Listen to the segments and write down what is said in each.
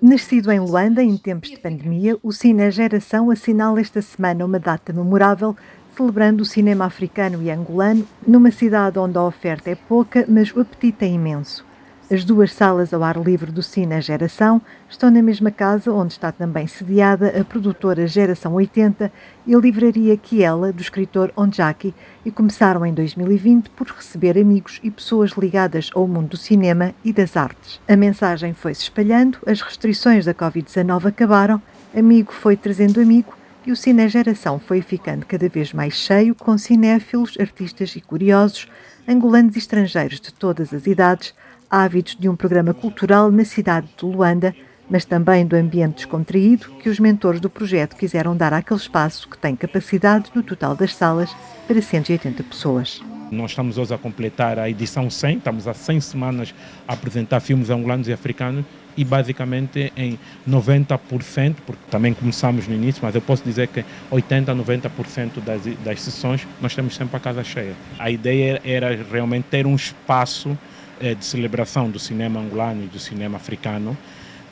Nascido em Luanda em tempos de pandemia, o Cine Geração assinala esta semana uma data memorável celebrando o cinema africano e angolano numa cidade onde a oferta é pouca, mas o apetite é imenso. As duas salas ao ar livre do Cine Geração estão na mesma casa onde está também sediada a produtora Geração 80 e a livraria Kiela, do escritor Onjaki, e começaram em 2020 por receber amigos e pessoas ligadas ao mundo do cinema e das artes. A mensagem foi-se espalhando, as restrições da Covid-19 acabaram, amigo foi trazendo amigo e o Cine Geração foi ficando cada vez mais cheio com cinéfilos, artistas e curiosos, angolanos e estrangeiros de todas as idades, ávidos de um programa cultural na cidade de Luanda, mas também do ambiente descontraído que os mentores do projeto quiseram dar àquele espaço que tem capacidade no total das salas para 180 pessoas. Nós estamos hoje a completar a edição 100, estamos há 100 semanas a apresentar filmes angolanos e africanos e basicamente em 90%, porque também começamos no início, mas eu posso dizer que 80% a 90% das, das sessões nós temos sempre a casa cheia. A ideia era realmente ter um espaço é, de celebração do cinema angolano e do cinema africano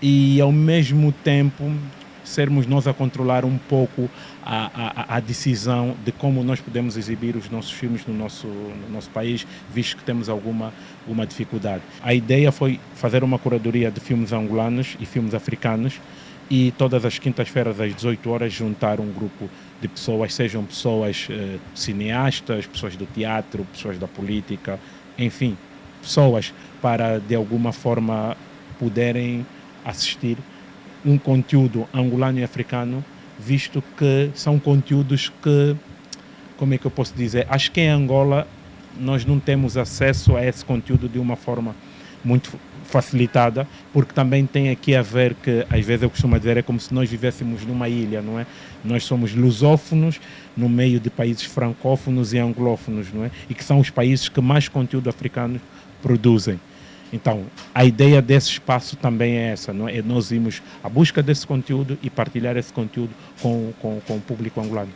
e ao mesmo tempo sermos nós a controlar um pouco a, a, a, decisão de como nós podemos exibir os nossos filmes no nosso, no nosso país, visto que temos alguma uma dificuldade. A ideia foi fazer uma curadoria de filmes angolanos e filmes africanos e todas as quintas-feiras às 18 horas juntar um grupo de pessoas, sejam pessoas eh, cineastas, pessoas do teatro, pessoas da política, enfim, pessoas para de alguma forma poderem assistir um conteúdo angolano e africano, visto que são conteúdos que, como é que eu posso dizer, acho que em Angola nós não temos acesso a esse conteúdo de uma forma muito facilitada, porque também tem aqui a ver que, às vezes eu costumo dizer, é como se nós vivêssemos numa ilha, não é? Nós somos lusófonos no meio de países francófonos e anglófonos, não é? E que são os países que mais conteúdo africano produzem. Então, a ideia desse espaço também é essa, não é? é nós irmos à busca desse conteúdo e partilhar esse conteúdo com, com, com o público angolano.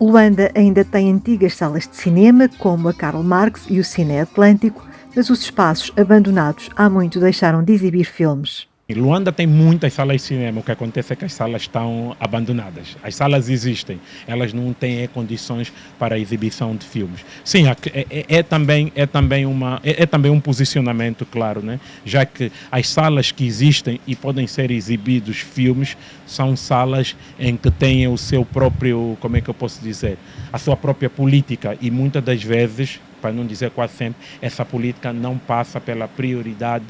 Luanda ainda tem antigas salas de cinema, como a Karl Marx e o Cine Atlântico, mas os espaços abandonados há muito deixaram de exibir filmes. Luanda tem muitas salas de cinema, o que acontece é que as salas estão abandonadas. As salas existem, elas não têm condições para a exibição de filmes. Sim, é, é, é também, é, também uma, é, é, também um posicionamento, claro, né? já que as salas que existem e podem ser exibidos filmes são salas em que têm o seu próprio, como é que eu posso dizer, a sua própria política e muitas das vezes para não dizer quase sempre, essa política não passa pela prioridade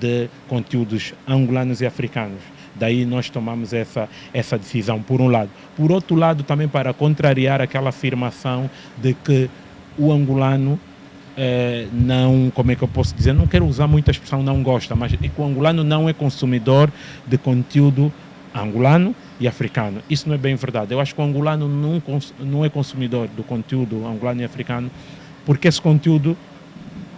de conteúdos angolanos e africanos. Daí nós tomamos essa, essa decisão, por um lado. Por outro lado, também para contrariar aquela afirmação de que o angolano eh, não, como é que eu posso dizer, não quero usar muita expressão não gosta, mas é o angolano não é consumidor de conteúdo angolano e africano. Isso não é bem verdade. Eu acho que o angolano não, não é consumidor do conteúdo angolano e africano porque esse conteúdo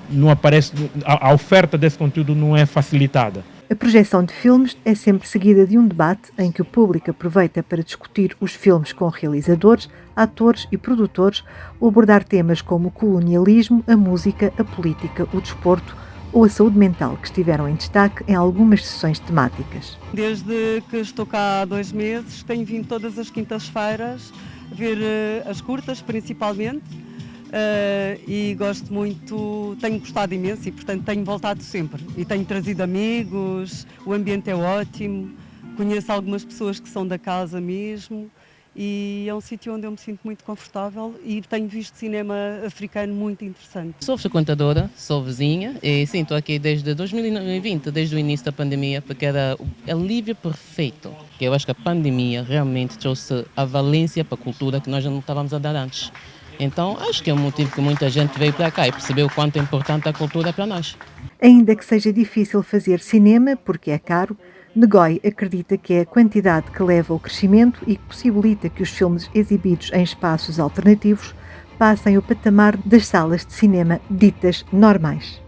não aparece, a, oferta desse conteúdo não é facilitada. A projeção de filmes é sempre seguida de um debate em que o público aproveita para discutir os filmes com realizadores, atores e produtores ou abordar temas como o colonialismo, a música, a política, o desporto ou a saúde mental, que estiveram em destaque em algumas sessões temáticas. Desde que estou cá há dois meses, tenho vindo todas as quintas-feiras ver eh, as curtas, principalmente, Uh, e gosto muito, tenho gostado imenso e portanto tenho voltado sempre e tenho trazido amigos, o ambiente é ótimo, conheço algumas pessoas que são da casa mesmo e é um sítio onde eu me sinto muito confortável e tenho visto cinema africano muito interessante. Sou frequentadora, sou vizinha e sim, estou aqui desde 2020, desde o início da pandemia, porque era o alívio perfeito. Que eu acho que a pandemia realmente trouxe a valência para a cultura que nós não estávamos a dar antes. Então, acho que é um motivo que muita gente veio para cá e percebeu o quanto é importante a cultura para nós. Ainda que seja difícil fazer cinema, porque é caro, Negoi acredita que é a quantidade que leva ao crescimento e que possibilita que os filmes exibidos em espaços alternativos passem o patamar das salas de cinema ditas normais.